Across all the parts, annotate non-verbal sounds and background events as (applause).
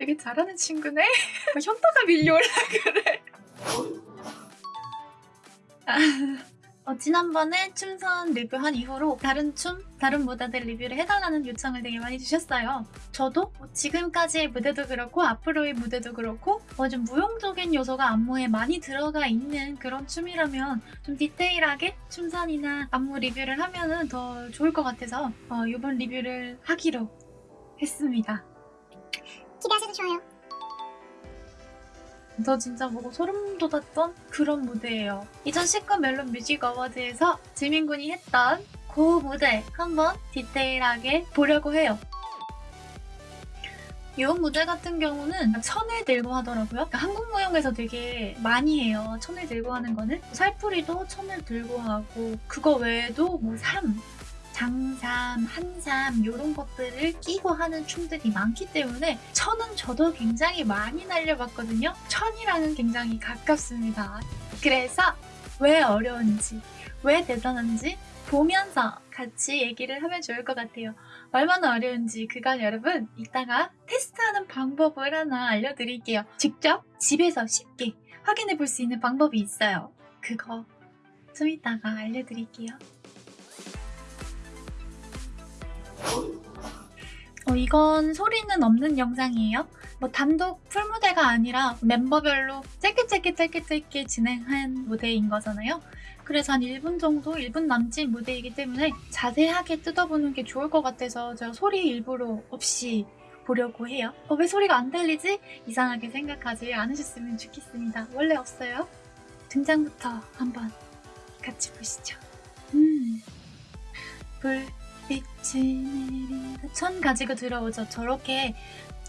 되게 잘하는 친구네? (laughs) 현타가 밀려올라 그래. 아, (laughs) 어, 지난번에 춤선 리뷰한 이후로 다른 춤, 다른 무대들 리뷰를 해달라는 요청을 되게 많이 주셨어요. 저도 뭐 지금까지의 무대도 그렇고 앞으로의 무대도 그렇고 어, 좀 무용적인 요소가 안무에 많이 들어가 있는 그런 춤이라면 좀 디테일하게 춤선이나 안무 리뷰를 하면 더 좋을 것 같아서 어, 이번 리뷰를 하기로 했습니다. 기대하셔도 좋아요. 저 진짜 보고 소름 돋았던 그런 무대예요. 2019 멜론 뮤직 어워드에서 지민군이 했던 그 무대 한번 디테일하게 보려고 해요. 이 무대 같은 경우는 천을 들고 하더라고요. 그러니까 한국 무용에서 되게 많이 해요. 천을 들고 하는 거는 살풀이도 천을 들고 하고 그거 외에도 뭐 삼, 장삼, 한삼 이런 것들을 끼고 하는 춤들이 많기 때문에 천은 저도 굉장히 많이 날려봤거든요. 천이랑은 굉장히 가깝습니다. 그래서 왜 어려운지, 왜 대단한지 보면서 같이 얘기를 하면 좋을 것 같아요. 얼마나 어려운지 그건 여러분 이따가 테스트하는 방법을 하나 알려드릴게요. 직접 집에서 쉽게 확인해 볼 수 있는 방법이 있어요. 그거 좀 이따가 알려드릴게요. 어, 이건 소리는 없는 영상이에요. 뭐 단독 풀무대가 아니라 멤버별로 짧게 짧게 짧게 짧게 진행한 무대인 거잖아요. 그래서 한 1분 정도, 1분 남짓 무대이기 때문에 자세하게 뜯어보는 게 좋을 것 같아서 제가 소리 일부러 없이 보려고 해요. 어, 왜 소리가 안 들리지? 이상하게 생각하지 않으셨으면 좋겠습니다. 원래 없어요. 등장부터 한번 같이 보시죠. 음, 불 빛이 내린다. 천 가지고 들어오죠. 저렇게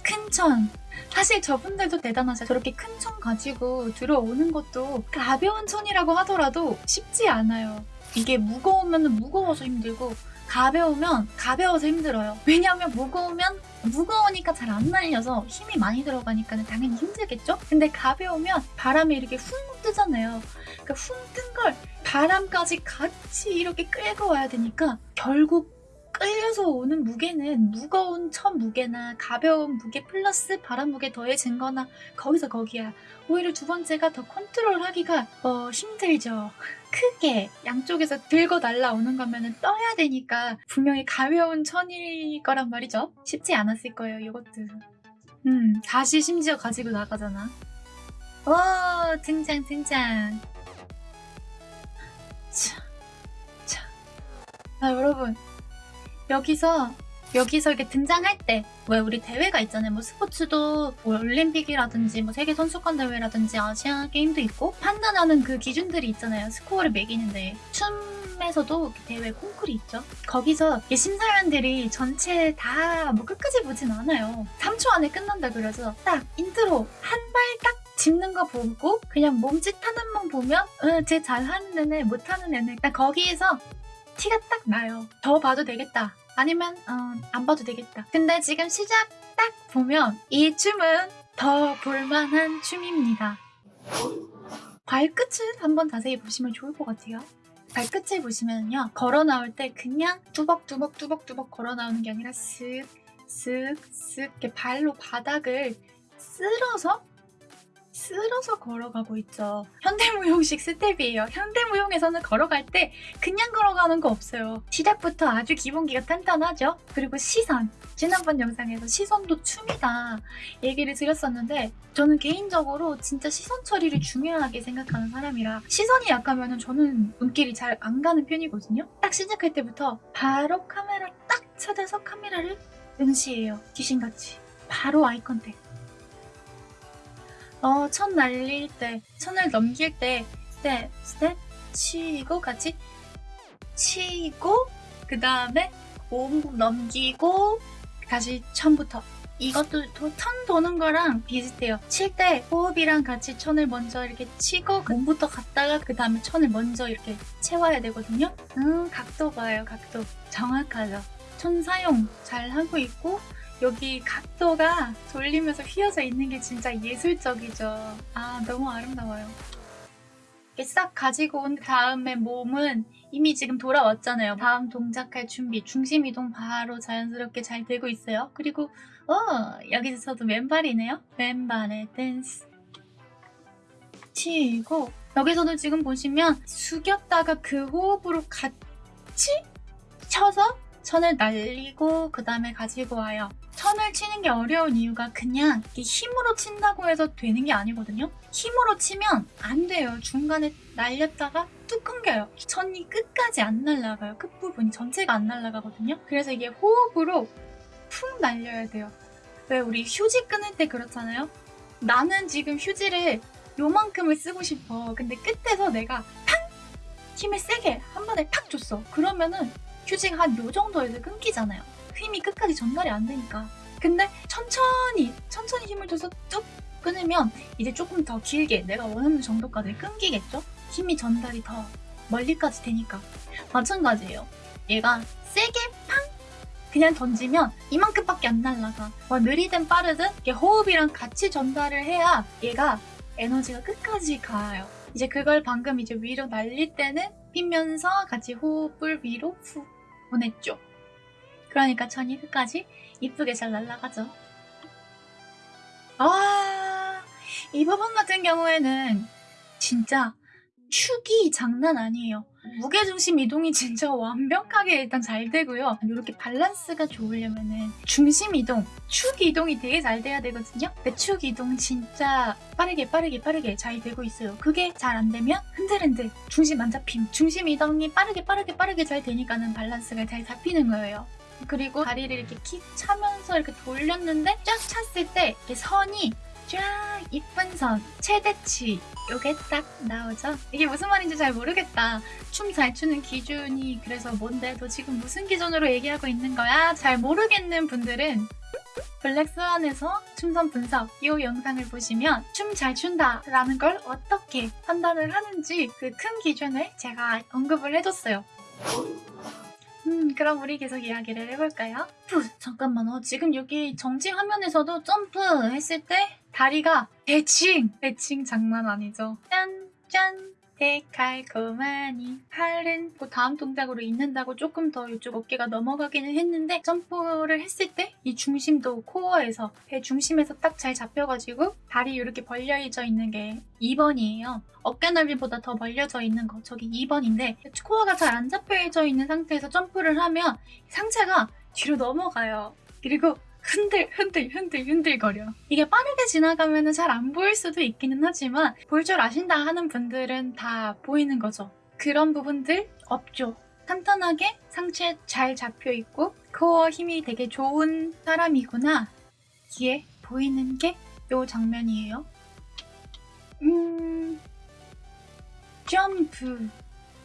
큰 천. 사실 저분들도 대단하세요. 저렇게 큰 천 가지고 들어오는 것도 가벼운 천이라고 하더라도 쉽지 않아요. 이게 무거우면 무거워서 힘들고 가벼우면 가벼워서 힘들어요. 왜냐하면 무거우면 무거우니까 잘 안 날려서 힘이 많이 들어가니까 당연히 힘들겠죠? 근데 가벼우면 바람이 이렇게 훅 뜨잖아요. 그러니까 훅 뜬 걸 바람까지 같이 이렇게 끌고 와야 되니까 결국 끌려서 오는 무게는 무거운 천 무게나 가벼운 무게 플러스 바람 무게 더해진 거나 거기서 거기야. 오히려 두 번째가 더 컨트롤 하기가 어, 힘들죠. 크게 양쪽에서 들고 날라오는 거면은 떠야 되니까 분명히 가벼운 천일 거란 말이죠. 쉽지 않았을 거예요, 이것도. 음, 다시 심지어 가지고 나가잖아. 오, 등장, 등장. 자, 자. 아, 여러분. 여기서 여기서 이렇게 등장할 때 왜 우리 대회가 있잖아요. 뭐 스포츠도 뭐 올림픽이라든지 뭐 세계 선수권 대회라든지 아시아 게임도 있고 판단하는 그 기준들이 있잖아요. 스코어를 매기는데 춤에서도 대회 콩쿨이 있죠. 거기서 심사위원들이 전체 다 뭐 끝까지 보진 않아요. 3초 안에 끝난다 그래서 딱 인트로 한 발딱 짚는 거 보고 그냥 몸짓 하나만 보면 응, 쟤 잘하는 애네 못하는 애네 딱 거기에서 티가 딱 나요. 더 봐도 되겠다. 아니면 어, 안 봐도 되겠다. 근데 지금 시작 딱 보면 이 춤은 더 볼만한 춤입니다. 발끝을 한번 자세히 보시면 좋을 것 같아요. 발끝을 보시면요. 걸어 나올 때 그냥 뚜벅뚜벅뚜벅뚜벅 걸어 나오는 게 아니라 쓱 이렇게 발로 바닥을 쓸어서 쓸어서 걸어가고 있죠. 현대무용식 스텝이에요. 현대무용에서는 걸어갈 때 그냥 걸어가는 거 없어요. 시작부터 아주 기본기가 탄탄하죠. 그리고 시선. 지난번 영상에서 시선도 춤이다 얘기를 드렸었는데 저는 개인적으로 진짜 시선 처리를 중요하게 생각하는 사람이라 시선이 약하면 저는 눈길이 잘 안 가는 편이거든요. 딱 시작할 때부터 바로 카메라 딱 찾아서 카메라를 응시해요. 귀신같이. 바로 eye contact. 어, 천 날릴 때, 천을 넘길 때, 스텝, 스텝, 치고, 같이 치고, 그 다음에 몸 넘기고, 다시 천부터. 이것도 도, 천 도는 거랑 비슷해요. 칠 때 호흡이랑 같이 천을 먼저 이렇게 치고, 몸부터 갔다가 그 다음에 천을 먼저 이렇게 채워야 되거든요. 음, 각도 봐요, 각도. 정확하죠. 천 사용 잘 하고 있고, 여기 각도가 돌리면서 휘어져 있는 게 진짜 예술적이죠. 아, 너무 아름다워요. 싹 가지고 온 다음에 몸은 이미 지금 돌아왔잖아요. 다음 동작할 준비, 중심 이동 바로 자연스럽게 잘 되고 있어요. 그리고 어 여기서도 왼발이네요. 왼발의 댄스 치고 여기서도 지금 보시면 숙였다가 그 호흡으로 같이 쳐서 천을 날리고 그 다음에 가지고 와요. 천을 치는 게 어려운 이유가 그냥 힘으로 친다고 해서 되는 게 아니거든요. 힘으로 치면 안 돼요. 중간에 날렸다가 뚝 끊겨요. 천이 끝까지 안 날아가요. 끝부분이 전체가 안 날아가거든요. 그래서 이게 호흡으로 푹 날려야 돼요. 왜 우리 휴지 끊을 때 그렇잖아요. 나는 지금 휴지를 요만큼을 쓰고 싶어. 근데 끝에서 내가 팡! 힘을 세게 한 번에 탁 줬어. 그러면은 휴지가 한 요 정도에서 끊기잖아요. 힘이 끝까지 전달이 안 되니까. 근데 천천히, 천천히 힘을 줘서 뚝 끊으면 이제 조금 더 길게 내가 원하는 정도까지 끊기겠죠? 힘이 전달이 더 멀리까지 되니까. 마찬가지예요. 얘가 세게 팡! 그냥 던지면 이만큼밖에 안 날라가. 뭐 느리든 빠르든 이게 호흡이랑 같이 전달을 해야 얘가 에너지가 끝까지 가요. 이제 그걸 방금 이제 위로 날릴 때는 피면서 같이 호흡을 위로 후 보냈죠. 그러니까 천이 끝까지 이쁘게 잘 날아가죠. 아, 이 부분 같은 경우에는 진짜 축이 장난 아니에요. 무게중심 이동이 (laughs) 진짜 완벽하게 일단 잘 되고요. 이렇게 밸런스가 좋으려면은 중심 이동, 축 이동이 되게 잘 돼야 되거든요. 근데 축 이동 진짜 빠르게 빠르게 빠르게 잘 되고 있어요. 그게 잘 안 되면 흔들흔들 중심 안 잡힘. 중심 이동이 빠르게 빠르게 빠르게 잘 되니까는 밸런스가 잘 잡히는 거예요. 그리고 다리를 이렇게 킥 차면서 이렇게 돌렸는데 쫙 찼을 때 이렇게 선이 쫙 이쁜 선, 최대치 요게 딱 나오죠? 이게 무슨 말인지 잘 모르겠다. 춤 잘 추는 기준이 그래서 뭔데? 너 지금 무슨 기준으로 얘기하고 있는 거야? 잘 모르겠는 분들은 블랙스완에서 춤선 분석 이 영상을 보시면 춤 잘 춘다 라는 걸 어떻게 판단을 하는지 그 큰 기준을 제가 언급을 해줬어요. 음, 그럼 우리 계속 이야기를 해볼까요? 푸, 잠깐만, 어, 지금 여기 정지 화면에서도 점프 했을 때 다리가 대칭! 대칭 장난 아니죠? 짠! 짠! 데칼코마니 팔은 그 다음 동작으로 있는다고 조금 더 이쪽 어깨가 넘어가기는 했는데 점프를 했을 때 이 중심도 코어에서 배 중심에서 딱 잘 잡혀가지고 다리 이렇게 벌려져 있는 게 2번이에요. 어깨 넓이보다 더 벌려져 있는 거 저기 2번인데 코어가 잘 안 잡혀져 있는 상태에서 점프를 하면 상체가 뒤로 넘어가요. 그리고 흔들 흔들 흔들 흔들거려. 이게 빠르게 지나가면 잘 안 보일 수도 있기는 하지만 볼 줄 아신다 하는 분들은 다 보이는 거죠. 그런 부분들 없죠. 탄탄하게 상체 잘 잡혀 있고 코어 힘이 되게 좋은 사람이구나. 뒤에 보이는 게 요 장면이에요. 음, 점프.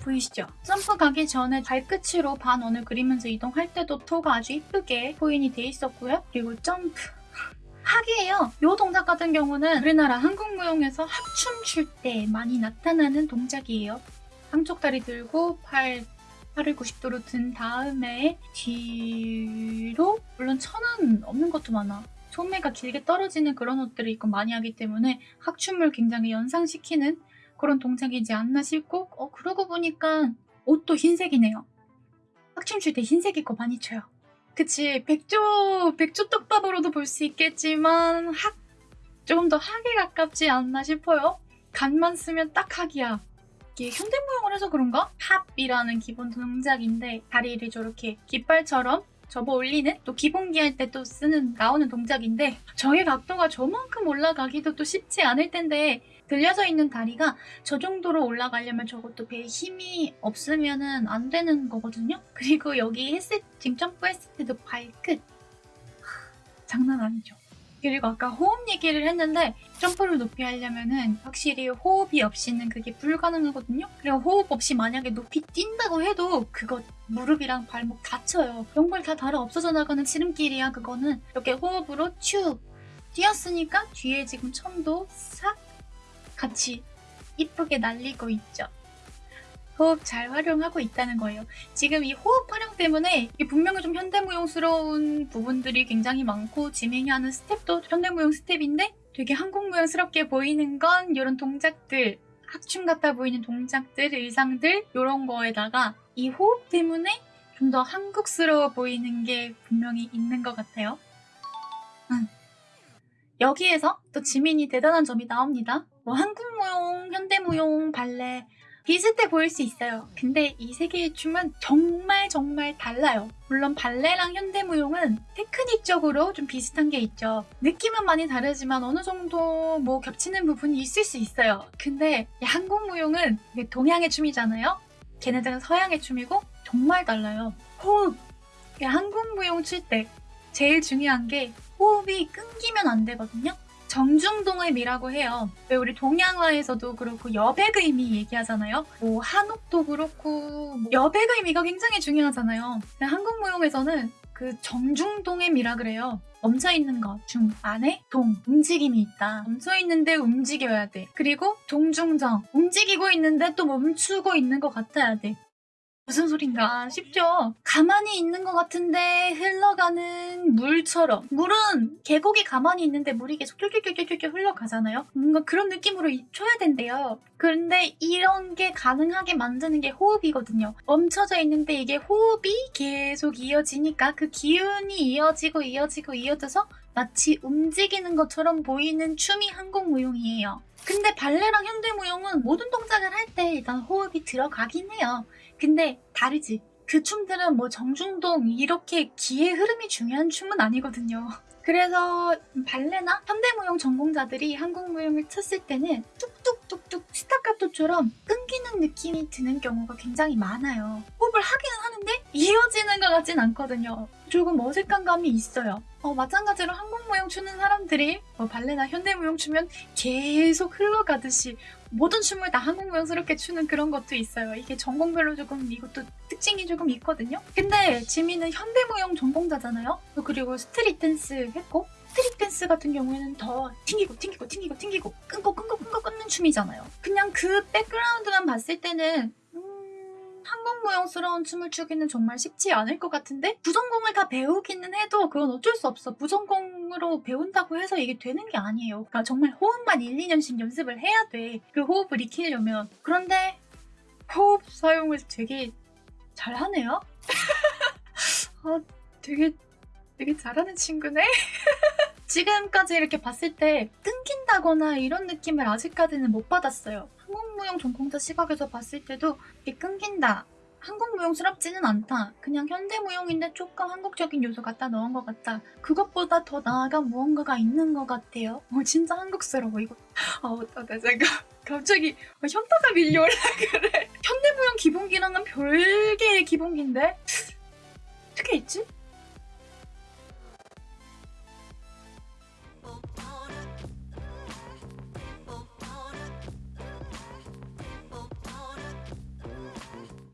보이시죠? 점프 가기 전에 발끝으로 반원을 그리면서 이동할 때도 토가 아주 이쁘게 포인이 돼 있었고요. 그리고 점프. (laughs) 학이에요. 이 동작 같은 경우는 우리나라 한국무용에서 합춤 출 때 많이 나타나는 동작이에요. 한쪽 다리 들고 팔, 팔을 90도로 든 다음에 뒤로 물론 천은 없는 것도 많아. 소매가 길게 떨어지는 그런 옷들을 입고 많이 하기 때문에 학춤을 굉장히 연상시키는 그런 동작이지 않나 싶고 어 그러고 보니까 옷도 흰색이네요. 학춤 출 때 흰색 입고 많이 춰요. 그치 백조 백조 떡밥으로도 볼 수 있겠지만 학 조금 더 학에 가깝지 않나 싶어요. 간만 쓰면 딱 학이야. 이게 현대 무용을 해서 그런가? 합이라는 기본 동작인데 다리를 저렇게 깃발처럼 접어 올리는 또 기본기 할 때 또 쓰는 나오는 동작인데 저의 각도가 저만큼 올라가기도 또 쉽지 않을 텐데 들려져 있는 다리가 저 정도로 올라가려면 저것도 배에 힘이 없으면 안 되는 거거든요. 그리고 여기 했을 지금 점프했을 때도 발끝 하, 장난 아니죠. 그리고 아까 호흡 얘기를 했는데 점프를 높이 하려면은 확실히 호흡이 없이는 그게 불가능하거든요. 그리고 호흡 없이 만약에 높이 뛴다고 해도 그거 무릎이랑 발목 다쳐요. 연골 다 닳아 없어져 나가는 지름길이야 그거는. 이렇게 호흡으로 쭉 뛰었으니까 뒤에 지금 천도 싹 같이 이쁘게 날리고 있죠. 호흡 잘 활용하고 있다는 거예요. 지금 이 호흡 활용 때문에 분명히 좀 현대무용스러운 부분들이 굉장히 많고 지민이 하는 스텝도 현대무용 스텝인데 되게 한국무용스럽게 보이는 건 이런 동작들 학춤 같아 보이는 동작들, 의상들 이런 거에다가 이 호흡 때문에 좀 더 한국스러워 보이는 게 분명히 있는 것 같아요. 음. 여기에서 또 지민이 대단한 점이 나옵니다. 뭐 한국무용, 현대무용, 발레 비슷해 보일 수 있어요. 근데 이 세 개의 춤은 정말 정말 달라요. 물론 발레랑 현대무용은 테크닉적으로 좀 비슷한 게 있죠. 느낌은 많이 다르지만 어느 정도 뭐 겹치는 부분이 있을 수 있어요. 근데 이 한국무용은 동양의 춤이잖아요. 걔네들은 서양의 춤이고 정말 달라요. 호흡! 이 한국무용 출 때 제일 중요한 게 호흡이 끊기면 안 되거든요. 정중동의 미라고 해요. 왜 우리 동양화에서도 그렇고 여백의 미 얘기하잖아요. 뭐 한옥도 그렇고 뭐 여백의 미가 굉장히 중요하잖아요. 한국 무용에서는 그 정중동의 미라 그래요. 멈춰 있는 것 중 안에 동 움직임이 있다. 멈춰 있는데 움직여야 돼. 그리고 동중정 움직이고 있는데 또 멈추고 있는 것 같아야 돼. 무슨 소린가 싶죠? 가만히 있는 것 같은데 흘러가는 물처럼. 물은 계곡이 가만히 있는데 물이 계속 쫄쫄쫄쫄쫄 흘러가잖아요? 뭔가 그런 느낌으로 이- 쳐야 된대요. 그런데 이런 게 가능하게 만드는 게 호흡이거든요. 멈춰져 있는데 이게 호흡이 계속 이어지니까 그 기운이 이어지고 이어지고 이어져서 마치 움직이는 것처럼 보이는 춤이 한국무용이에요. 근데 발레랑 현대무용은 모든 동작을 할 때 일단 호흡이 들어가긴 해요. 근데 다르지. 그 춤들은 뭐 정중동 이렇게 기의 흐름이 중요한 춤은 아니거든요. 그래서 발레나 현대무용 전공자들이 한국무용을 쳤을 때는 뚝뚝뚝뚝 스타카토처럼 끊기는 느낌이 드는 경우가 굉장히 많아요. 호흡을 하기는 하는데 이어지는 것 같진 않거든요. 조금 어색한 감이 있어요. 어, 마찬가지로 한국무용 추는 사람들이 뭐 발레나 현대무용 추면 계속 흘러가듯이 모든 춤을 다 한국무용스럽게 추는 그런 것도 있어요. 이게 전공별로 조금 이것도 특징이 조금 있거든요. 근데 지민은 현대무용 전공자잖아요. 그리고 street dance 했고 street dance 같은 경우에는 더 튕기고 튕기고 튕기고 튕기고 끊고 끊고 끊고 끊는 춤이잖아요. 그냥 그 백그라운드만 봤을 때는 음, 한국 무용스러운 춤을 추기는 정말 쉽지 않을 것 같은데 부전공을 다 배우기는 해도 그건 어쩔 수 없어. 부전공으로 배운다고 해서 이게 되는 게 아니에요. 그러니까 정말 호흡만 1, 2년씩 연습을 해야 돼. 그 호흡을 익히려면. 그런데 호흡 사용을 되게 잘하네요. (laughs) 아, 되게 되게 잘하는 친구네. (laughs) 지금까지 이렇게 봤을 때 끊긴다거나 이런 느낌을 아직까지는 못 받았어요. 한국 무용 전공자 시각에서 봤을 때도 이게 끊긴다. 한국 무용스럽지는 않다. 그냥 현대 무용인데 조금 한국적인 요소 갖다 넣은 것 같다. 그것보다 더 나아간 무언가가 있는 것 같아요. 어, 진짜 한국스러워, 이거. 아, 어떡해, 잠깐. (laughs) 갑자기 어, 현타가 밀려올라 그래. 현대 무용 기본기랑은 별개의 기본기인데? 어떻게 있지?